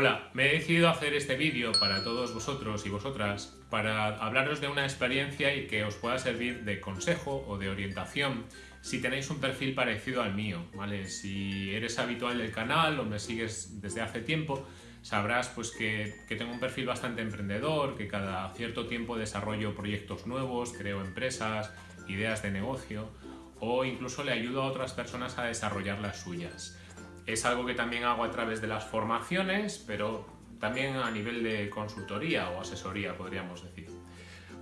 Hola, me he decidido hacer este vídeo para todos vosotros y vosotras para hablaros de una experiencia y que os pueda servir de consejo o de orientación si tenéis un perfil parecido al mío, ¿vale? Si eres habitual del canal o me sigues desde hace tiempo, sabrás pues que, que tengo un perfil bastante emprendedor, que cada cierto tiempo desarrollo proyectos nuevos, creo empresas, ideas de negocio o incluso le ayudo a otras personas a desarrollar las suyas. Es algo que también hago a través de las formaciones, pero también a nivel de consultoría o asesoría, podríamos decir.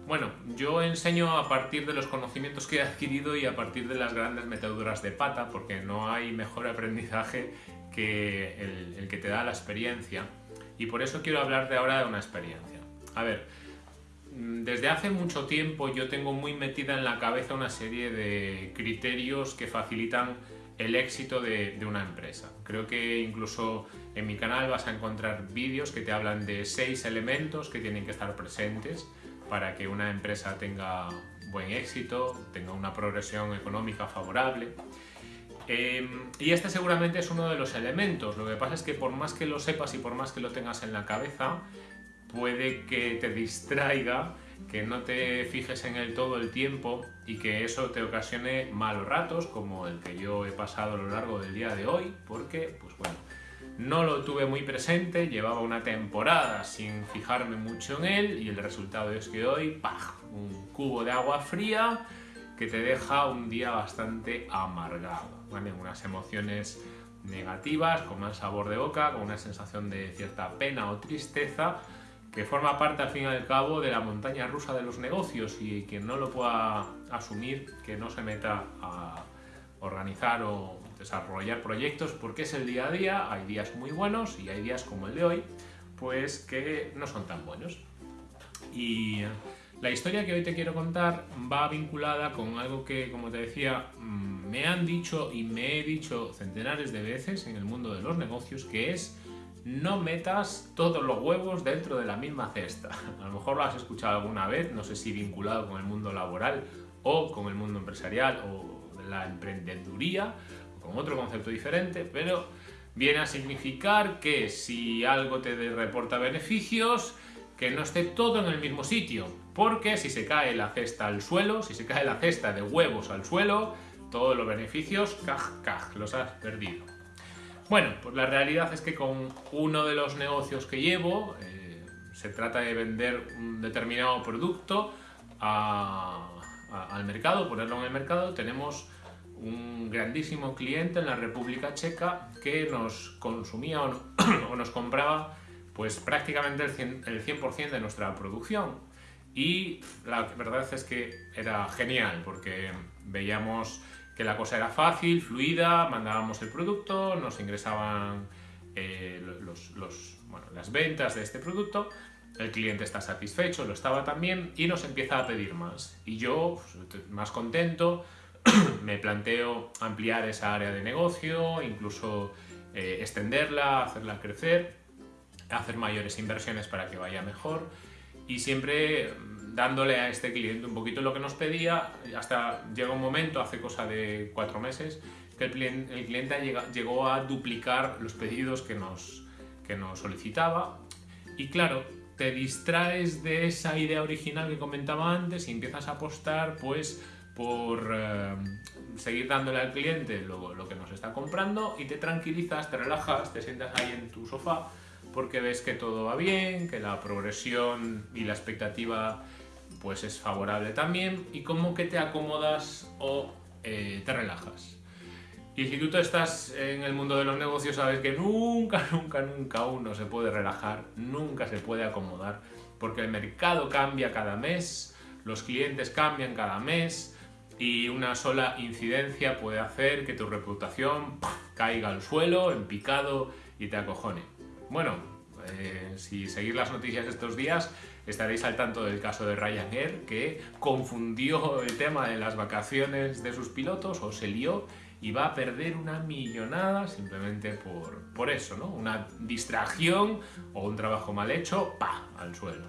Bueno, yo enseño a partir de los conocimientos que he adquirido y a partir de las grandes meteduras de pata, porque no hay mejor aprendizaje que el, que te da la experiencia. Y por eso quiero hablarte ahora de una experiencia. A ver, desde hace mucho tiempo yo tengo muy metida en la cabeza una serie de criterios que facilitan el éxito de, una empresa. Creo que incluso en mi canal vas a encontrar vídeos que te hablan de seis elementos que tienen que estar presentes para que una empresa tenga buen éxito, tenga una progresión económica favorable. Em, y este seguramente es uno de los elementos. Lo que pasa es que por más que lo sepas y por más que lo tengas en la cabeza, puede que te distraiga, que no te fijes en él todo el tiempo y que eso te ocasione malos ratos como el que yo he pasado a lo largo del día de hoy, porque, pues bueno, no lo tuve muy presente, llevaba una temporada sin fijarme mucho en él y el resultado es que hoy, ¡pah! un cubo de agua fría que te deja un día bastante amargado, ¿vale? Unas emociones negativas, con mal sabor de boca, con una sensación de cierta pena o tristeza, que forma parte al fin y al cabo de la montaña rusa de los negocios y quien no lo pueda asumir, que no se meta a organizar o desarrollar proyectos porque es el día a día, hay días muy buenos y hay días como el de hoy, pues que no son tan buenos. Y la historia que hoy te quiero contar va vinculada con algo que, como te decía, mm, me han dicho y me he dicho centenares de veces en el mundo de los negocios, que es no metas todos los huevos dentro de la misma cesta. A lo mejor lo has escuchado alguna vez, no sé si vinculado con el mundo laboral o con el mundo empresarial o la emprendeduría o con otro concepto diferente, pero viene a significar que si algo te reporta beneficios, que no esté todo en el mismo sitio, porque si se cae la cesta al suelo, si se cae la cesta de huevos al suelo, todos los beneficios, caj, caj, los has perdido. Bueno, pues la realidad es que con uno de los negocios que llevo, eh, se trata de vender un determinado producto al mercado, ponerlo en el mercado, tenemos un grandísimo cliente en la República Checa que nos consumía o, nos compraba pues prácticamente el 100%, el 100 de nuestra producción. Y la verdad es que era genial porque veíamos que la cosa era fácil, fluida, mandábamos el producto, nos ingresaban eh, las ventas de este producto, el cliente está satisfecho, lo estaba también y nos empieza a pedir más. Y yo, pues, más contento, me planteo ampliar esa área de negocio, incluso eh, extenderla, hacerla crecer, hacer mayores inversiones para que vaya mejor y siempre dándole a este cliente un poquito lo que nos pedía, hasta llega un momento, hace cosa de cuatro meses, que el el cliente llegó a duplicar los pedidos que nos, que nos solicitaba. Y claro, te distraes de esa idea original que comentaba antes y empiezas a apostar pues por eh, seguir dándole al cliente lo, lo que nos está comprando y te tranquilizas, te relajas, te sientas ahí en tu sofá porque ves que todo va bien, que la progresión y la expectativa pues es favorable también y como que te acomodas o eh, te relajas. Y si tú estás en el mundo de los negocios sabes que nunca, nunca, nunca uno se puede relajar, nunca se puede acomodar, porque el mercado cambia cada mes, los clientes cambian cada mes y una sola incidencia puede hacer que tu reputación caiga al suelo, en picado y te acojone. Bueno, eh, si seguís las noticias estos días, estaréis al tanto del caso de Ryanair, que confundió el tema de las vacaciones de sus pilotos o se lió y va a perder una millonada simplemente por, por eso, ¿no? Una distracción o un trabajo mal hecho, ¡pa! al suelo,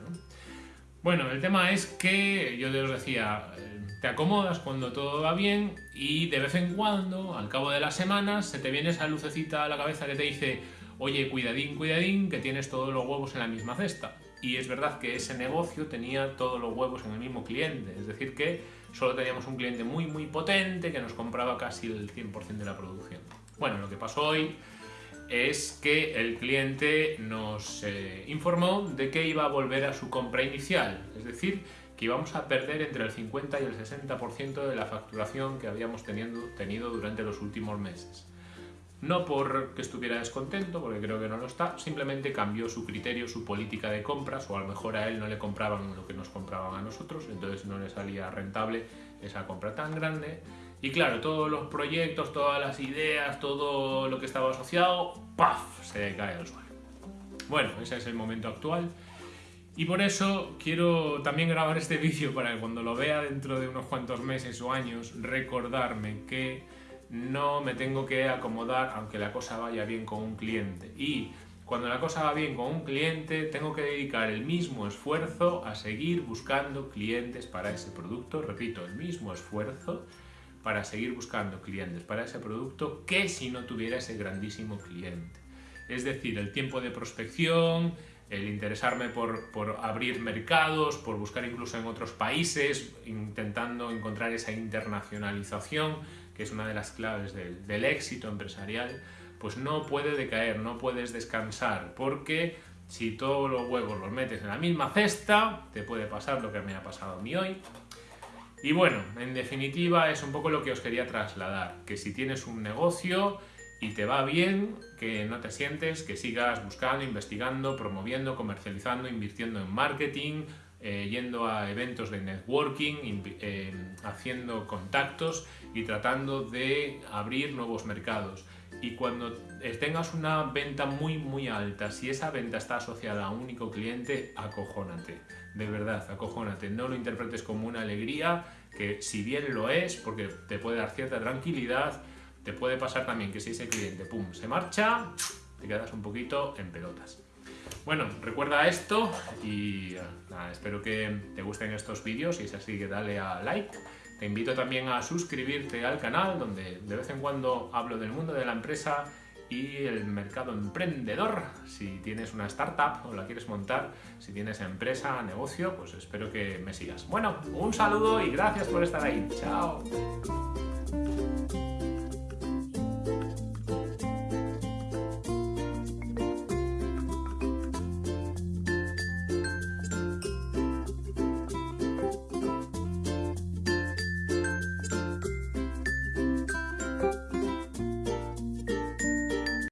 Bueno, el tema es que yo os decía, eh, te acomodas cuando todo va bien y de vez en cuando, al cabo de las semanas, se te viene esa lucecita a la cabeza que te dice oye, cuidadín, cuidadín, que tienes todos los huevos en la misma cesta. Y es verdad que ese negocio tenía todos los huevos en el mismo cliente, es decir, que solo teníamos un cliente muy, muy potente que nos compraba casi el 100% de la producción. Bueno, lo que pasó hoy es que el cliente nos eh, informó de que iba a volver a su compra inicial, es decir, que íbamos a perder entre el 50 y el 60% de la facturación que habíamos tenido, tenido durante los últimos meses. No porque estuviera descontento, porque creo que no lo está, simplemente cambió su criterio, su política de compras, o a lo mejor a él no le compraban lo que nos compraban a nosotros, entonces no le salía rentable esa compra tan grande. Y claro, todos los proyectos, todas las ideas, todo lo que estaba asociado, ¡paf! se cae al suelo. Bueno, ese es el momento actual. Y por eso quiero también grabar este vídeo para que cuando lo vea dentro de unos cuantos meses o años, recordarme que no me tengo que acomodar aunque la cosa vaya bien con un cliente. Y cuando la cosa va bien con un cliente, tengo que dedicar el mismo esfuerzo a seguir buscando clientes para ese producto. Repito, el mismo esfuerzo para seguir buscando clientes para ese producto que si no tuviera ese grandísimo cliente. Es decir, el tiempo de prospección, el interesarme por, por, abrir mercados, por buscar incluso en otros países, intentando encontrar esa internacionalización, que es una de las claves del, éxito empresarial, pues no puede decaer, no puedes descansar, porque si todos los huevos los metes en la misma cesta, te puede pasar lo que me ha pasado a mí hoy, y bueno, en definitiva es un poco lo que os quería trasladar, que si tienes un negocio y te va bien, que no te sientes, que sigas buscando, investigando, promoviendo, comercializando, invirtiendo en marketing, eh, yendo a eventos de networking, eh, haciendo contactos y tratando de abrir nuevos mercados. Y cuando tengas una venta muy muy alta, si esa venta está asociada a un único cliente, acojónate, de verdad, acojónate. No lo interpretes como una alegría, que si bien lo es, porque te puede dar cierta tranquilidad, te puede pasar también que si ese cliente, pum, se marcha, te quedas un poquito en pelotas. Bueno, recuerda esto y espero que te gusten estos vídeos si es así que dale a like te invito también a suscribirte al canal donde de vez en cuando hablo del mundo de la empresa y el mercado emprendedor. Si tienes una startup o la quieres montar, si tienes empresa, negocio, pues espero que me sigas. Bueno, un saludo y gracias por estar ahí. Chao.